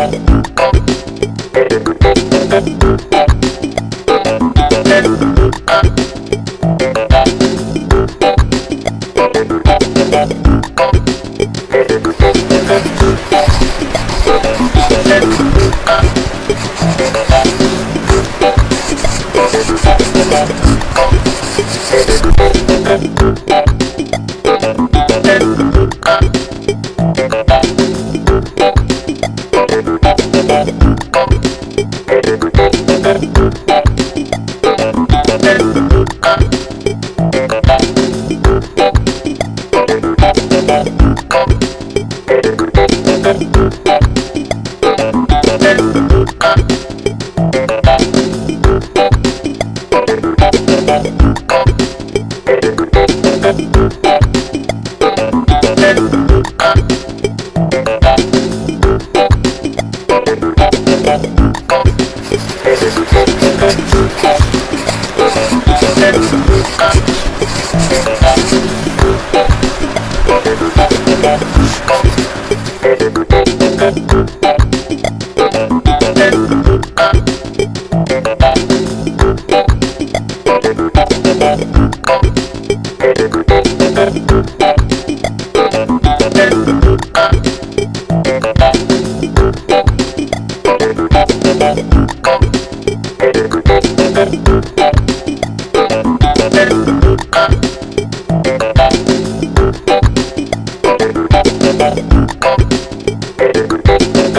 Cop,